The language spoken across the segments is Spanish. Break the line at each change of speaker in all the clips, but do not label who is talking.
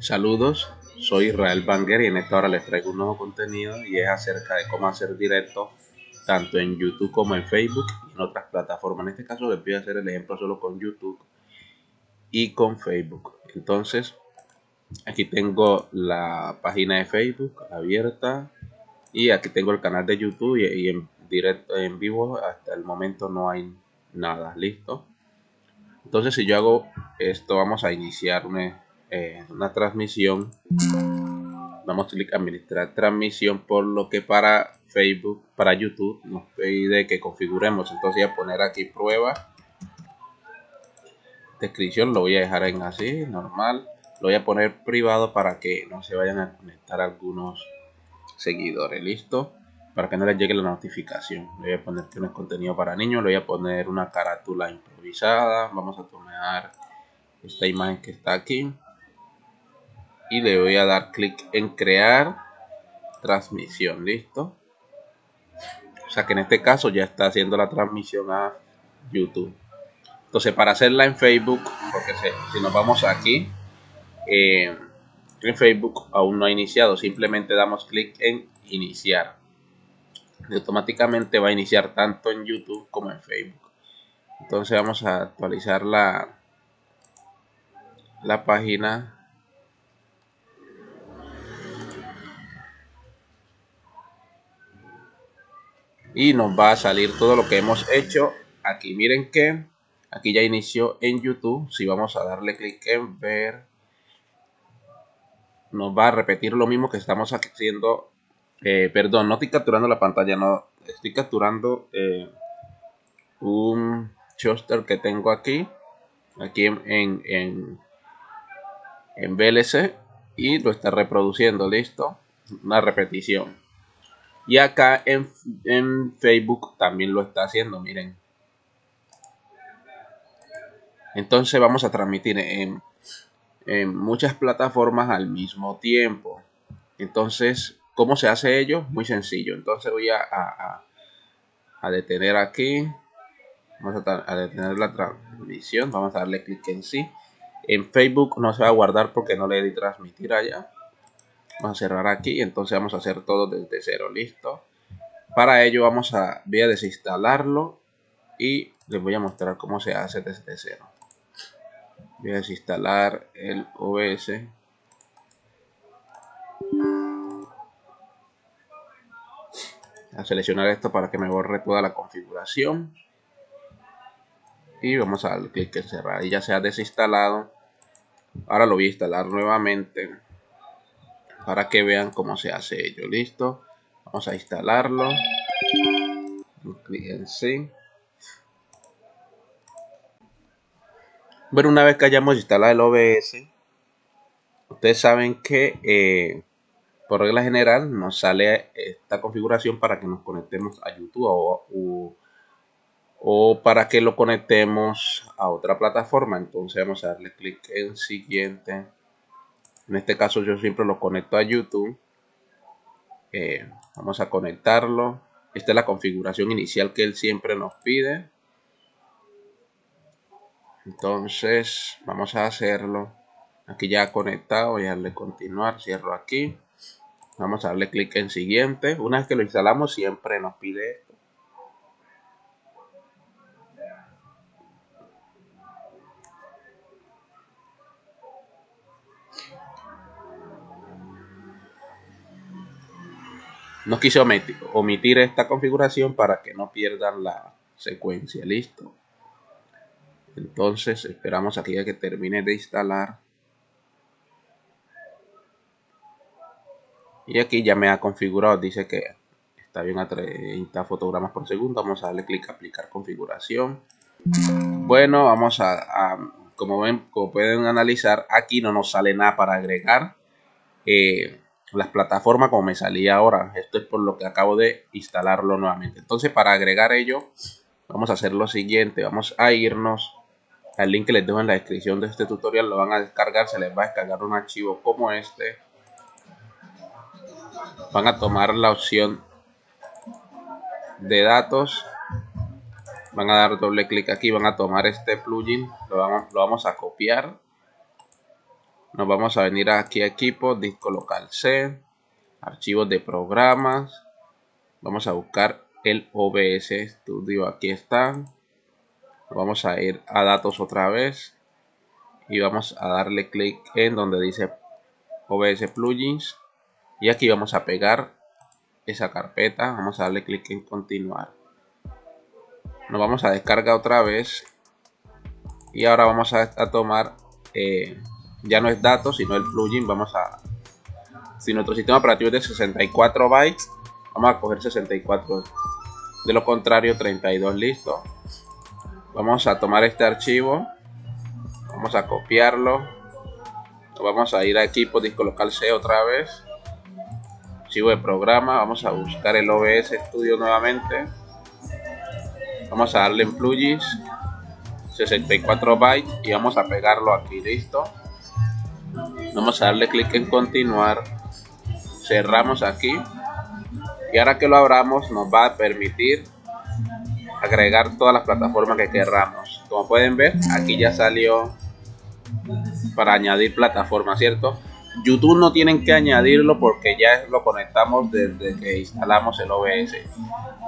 Saludos, soy Israel Banger y en esta hora les traigo un nuevo contenido y es acerca de cómo hacer directo tanto en YouTube como en Facebook y en otras plataformas. En este caso les voy a hacer el ejemplo solo con YouTube y con Facebook. Entonces, aquí tengo la página de Facebook abierta y aquí tengo el canal de YouTube y, en directo en vivo hasta el momento no hay nada listo entonces si yo hago esto vamos a iniciar una, eh, una transmisión. Damos clic a administrar transmisión por lo que para Facebook para YouTube nos pide que configuremos. Entonces voy a poner aquí prueba. Descripción lo voy a dejar en así normal. Lo voy a poner privado para que no se vayan a conectar algunos seguidores listo. Para que no les llegue la notificación. Le voy a poner que no es contenido para niños le voy a poner una carátula improvisada. Vamos a tomar esta imagen que está aquí y le voy a dar clic en crear transmisión listo o sea que en este caso ya está haciendo la transmisión a youtube. Entonces para hacerla en facebook porque si nos vamos aquí eh, en facebook aún no ha iniciado simplemente damos clic en iniciar. Y automáticamente va a iniciar tanto en youtube como en facebook. Entonces vamos a actualizar la la página y nos va a salir todo lo que hemos hecho. Aquí miren que aquí ya inició en youtube. Si vamos a darle clic en ver nos va a repetir lo mismo que estamos haciendo. Eh, perdón no estoy capturando la pantalla no estoy capturando eh, un choster que tengo aquí. Aquí en, en, en VLC y lo está reproduciendo listo. Una repetición y acá en, Facebook también lo está haciendo, miren. Entonces vamos a transmitir en, muchas plataformas al mismo tiempo. Entonces, ¿cómo se hace ello? Muy sencillo. Entonces voy a, a, detener aquí. Vamos a, a, detener la transmisión. Vamos a darle clic en sí. En Facebook no se va a guardar porque no le di transmitir allá. Vamos a cerrar aquí. Entonces vamos a hacer todo desde cero. Listo. Para ello vamos a, voy a desinstalarlo. Y les voy a mostrar cómo se hace desde cero. Voy a desinstalar el OS. A seleccionar esto para que me borre toda la configuración. Y vamos a darle clic en cerrar. Y ya se ha desinstalado. Ahora lo voy a instalar nuevamente para que vean cómo se hace ello. Listo. Vamos a instalarlo. En sí. Bueno, una vez que hayamos instalado el OBS, ustedes saben que eh, por regla general nos sale esta configuración para que nos conectemos a YouTube o, o para que lo conectemos a otra plataforma. Entonces vamos a darle clic en siguiente en este caso yo siempre lo conecto a YouTube. Eh, vamos a conectarlo. Esta es la configuración inicial que él siempre nos pide. Entonces vamos a hacerlo. Aquí ya conectado voy a darle continuar cierro aquí. Vamos a darle clic en siguiente. Una vez que lo instalamos siempre nos pide No quise omitir, esta configuración para que no pierdan la secuencia. Listo. Entonces esperamos aquí a que termine de instalar. Y aquí ya me ha configurado. Dice que está bien a 30 fotogramas por segundo. Vamos a darle clic a aplicar configuración. Bueno, vamos a, como ven, como pueden analizar, aquí no nos sale nada para agregar. Eh, las plataformas como me salía ahora. Esto es por lo que acabo de instalarlo nuevamente. Entonces para agregar ello vamos a hacer lo siguiente. Vamos a irnos al link que les dejo en la descripción de este tutorial. Lo van a descargar. Se les va a descargar un archivo como este. Van a tomar la opción de datos. Van a dar doble clic aquí. Van a tomar este plugin. Lo vamos, lo vamos a copiar nos vamos a venir aquí a equipo, disco local C, archivos de programas, vamos a buscar el OBS Studio, aquí está, vamos a ir a datos otra vez. Y vamos a darle clic en donde dice OBS plugins. Y aquí vamos a pegar esa carpeta, vamos a darle clic en continuar. Nos vamos a descargar otra vez. Y ahora vamos a, tomar eh, ya no es datos sino el plugin vamos a si nuestro sistema operativo es de 64 bytes vamos a coger 64 de lo contrario 32 listo. Vamos a tomar este archivo vamos a copiarlo vamos a ir a equipo disco local C otra vez. Archivo de programa vamos a buscar el OBS Studio nuevamente. Vamos a darle en plugins 64 bytes y vamos a pegarlo aquí listo vamos a darle clic en continuar cerramos aquí y ahora que lo abramos nos va a permitir agregar todas las plataformas que querramos como pueden ver aquí ya salió para añadir plataformas cierto YouTube no tienen que añadirlo porque ya lo conectamos desde que instalamos el OBS.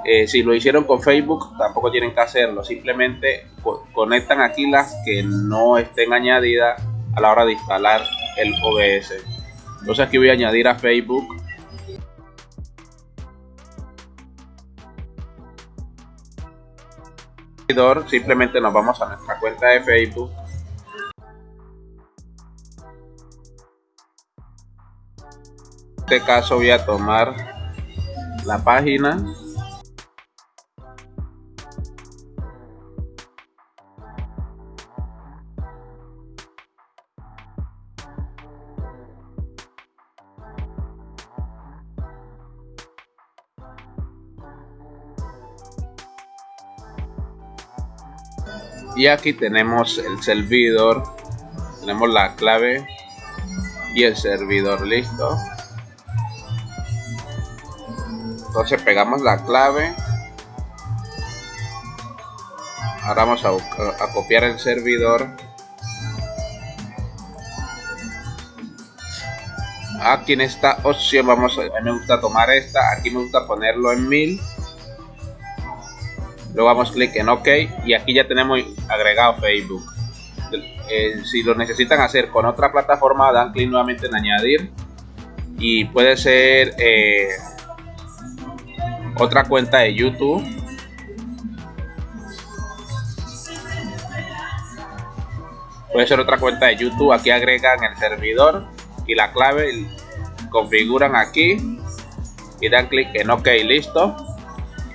Eh, si lo hicieron con Facebook, tampoco tienen que hacerlo. Simplemente conectan aquí las que no estén añadidas a la hora de instalar el OBS. Entonces aquí voy a añadir a Facebook. Simplemente nos vamos a nuestra cuenta de Facebook este caso voy a tomar la página y aquí tenemos el servidor. Tenemos la clave y el servidor listo. Entonces pegamos la clave. Ahora vamos a, copiar el servidor. Aquí en esta opción vamos a, a me gusta tomar esta aquí me gusta ponerlo en 1000 luego damos clic en ok y aquí ya tenemos agregado facebook eh, si lo necesitan hacer con otra plataforma dan clic nuevamente en añadir y puede ser eh, otra cuenta de YouTube. Puede ser otra cuenta de YouTube. Aquí agregan el servidor y la clave. Configuran aquí y dan clic en OK, listo.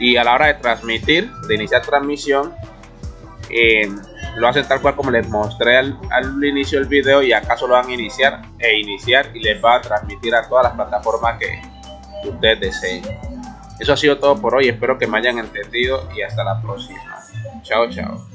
Y a la hora de transmitir, de iniciar transmisión, eh, lo hacen tal cual como les mostré al, al, inicio del video y acaso lo van a iniciar e iniciar y les va a transmitir a todas las plataformas que ustedes deseen. Eso ha sido todo por hoy, espero que me hayan entendido y hasta la próxima. Chao, chao.